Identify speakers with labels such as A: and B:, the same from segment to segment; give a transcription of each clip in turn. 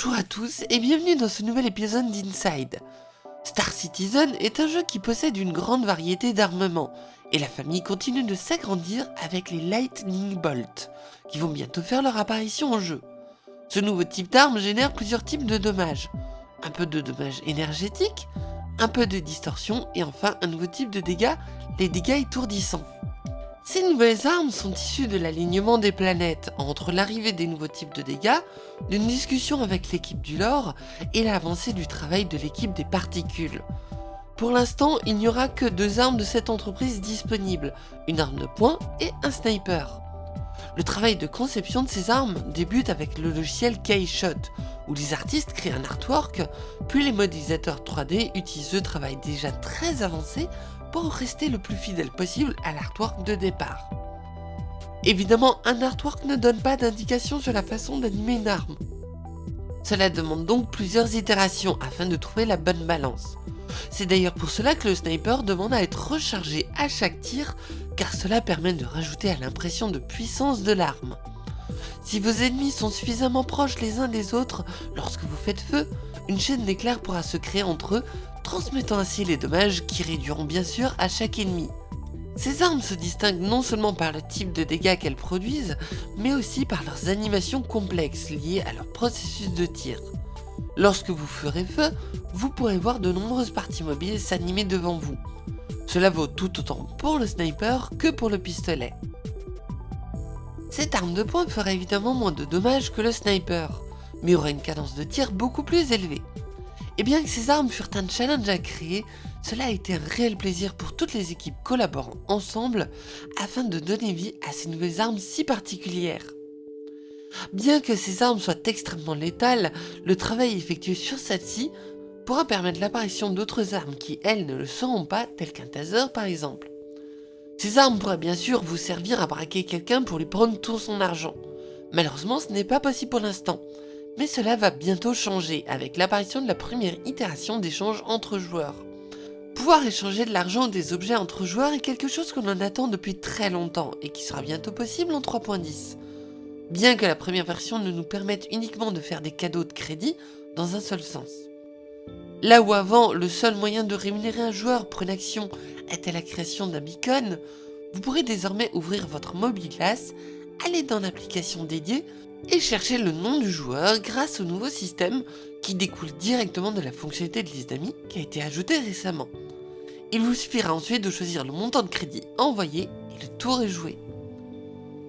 A: Bonjour à tous et bienvenue dans ce nouvel épisode d'Inside. Star Citizen est un jeu qui possède une grande variété d'armements, et la famille continue de s'agrandir avec les Lightning Bolt, qui vont bientôt faire leur apparition en jeu. Ce nouveau type d'arme génère plusieurs types de dommages. Un peu de dommages énergétiques, un peu de distorsion et enfin un nouveau type de dégâts, les dégâts étourdissants. Ces nouvelles armes sont issues de l'alignement des planètes entre l'arrivée des nouveaux types de dégâts, d'une discussion avec l'équipe du lore et l'avancée du travail de l'équipe des particules. Pour l'instant, il n'y aura que deux armes de cette entreprise disponibles, une arme de poing et un sniper. Le travail de conception de ces armes débute avec le logiciel K-Shot, où les artistes créent un artwork, puis les modélisateurs 3D utilisent le travail déjà très avancé pour rester le plus fidèle possible à l'artwork de départ. Évidemment, un artwork ne donne pas d'indication sur la façon d'animer une arme. Cela demande donc plusieurs itérations afin de trouver la bonne balance. C'est d'ailleurs pour cela que le sniper demande à être rechargé à chaque tir, car cela permet de rajouter à l'impression de puissance de l'arme. Si vos ennemis sont suffisamment proches les uns des autres lorsque vous faites feu, une chaîne d'éclairs pourra se créer entre eux transmettant ainsi les dommages qui réduiront bien sûr à chaque ennemi. Ces armes se distinguent non seulement par le type de dégâts qu'elles produisent, mais aussi par leurs animations complexes liées à leur processus de tir. Lorsque vous ferez feu, vous pourrez voir de nombreuses parties mobiles s'animer devant vous. Cela vaut tout autant pour le sniper que pour le pistolet. Cette arme de poing fera évidemment moins de dommages que le sniper, mais aura une cadence de tir beaucoup plus élevée. Et bien que ces armes furent un challenge à créer, cela a été un réel plaisir pour toutes les équipes collaborant ensemble afin de donner vie à ces nouvelles armes si particulières. Bien que ces armes soient extrêmement létales, le travail effectué sur celle-ci pourra permettre l'apparition d'autres armes qui, elles, ne le seront pas, telles qu'un taser par exemple. Ces armes pourraient bien sûr vous servir à braquer quelqu'un pour lui prendre tout son argent. Malheureusement, ce n'est pas possible pour l'instant, mais cela va bientôt changer avec l'apparition de la première itération d'échange entre joueurs. Pouvoir échanger de l'argent ou des objets entre joueurs est quelque chose que l'on attend depuis très longtemps et qui sera bientôt possible en 3.10. Bien que la première version ne nous permette uniquement de faire des cadeaux de crédit dans un seul sens. Là où avant, le seul moyen de rémunérer un joueur pour une action était la création d'un beacon, vous pourrez désormais ouvrir votre mobile glace, aller dans l'application dédiée et chercher le nom du joueur grâce au nouveau système qui découle directement de la fonctionnalité de liste d'amis qui a été ajoutée récemment. Il vous suffira ensuite de choisir le montant de crédit envoyé et le tour est joué.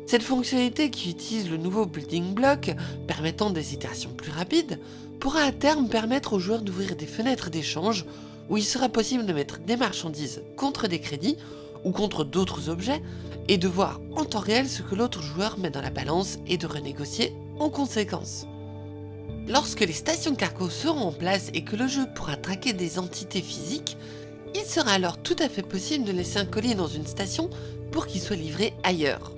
A: Cette fonctionnalité qui utilise le nouveau building block permettant des itérations plus rapides pourra à terme permettre aux joueurs d'ouvrir des fenêtres d'échange où il sera possible de mettre des marchandises contre des crédits ou contre d'autres objets et de voir en temps réel ce que l'autre joueur met dans la balance et de renégocier en conséquence. Lorsque les stations cargo seront en place et que le jeu pourra traquer des entités physiques, il sera alors tout à fait possible de laisser un colis dans une station pour qu'il soit livré ailleurs.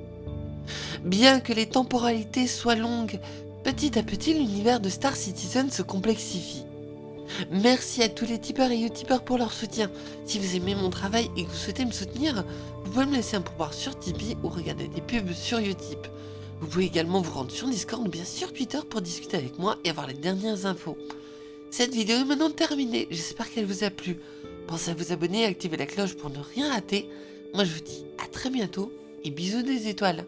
A: Bien que les temporalités soient longues, petit à petit l'univers de Star Citizen se complexifie. Merci à tous les tipeurs et utipeurs pour leur soutien. Si vous aimez mon travail et que vous souhaitez me soutenir, vous pouvez me laisser un pouvoir sur Tipeee ou regarder des pubs sur Utip. Vous pouvez également vous rendre sur Discord ou bien sur Twitter pour discuter avec moi et avoir les dernières infos. Cette vidéo est maintenant terminée, j'espère qu'elle vous a plu. Pensez à vous abonner et activer la cloche pour ne rien rater. Moi je vous dis à très bientôt et bisous des étoiles.